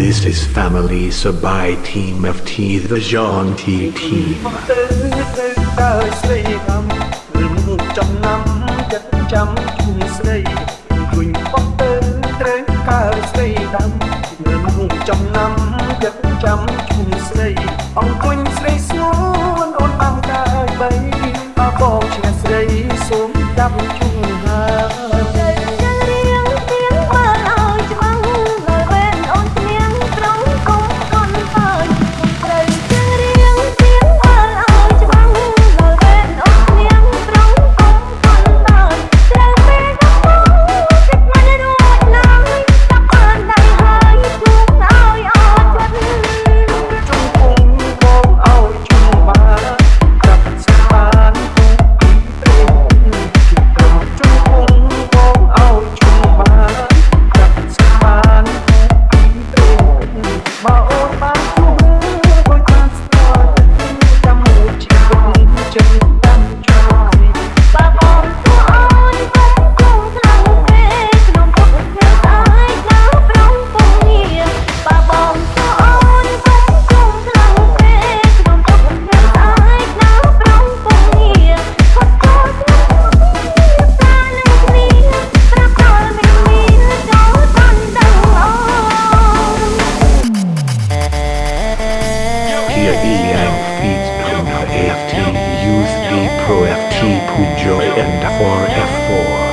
This is family Sabai team of tea, the Jean T team. ចំណាំចិត្តចាំជុំស្រីឃើញបងទៅត្រូវកើស្រីដាំមើលចំណាំចិត្តចាំជុំស្រីអង្គុញស្រីស្ងួនអូនបានកើបីអបងឆ្ងាស្រីសូមចាប់ជុំ Joy and for F4.